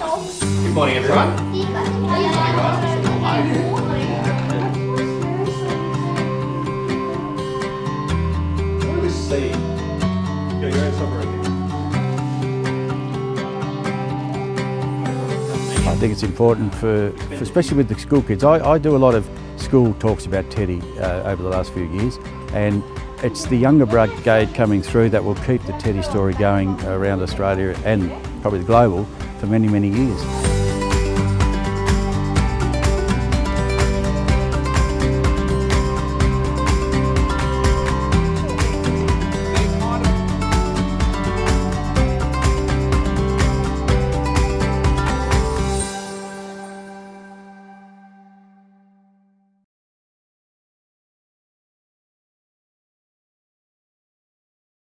Good morning, everyone. What do we see? Yeah, you're in somewhere in I think it's important for, for especially with the school kids. I, I do a lot of school talks about Teddy uh, over the last few years, and it's the younger brigade coming through that will keep the Teddy story going around Australia and probably the global for many, many years.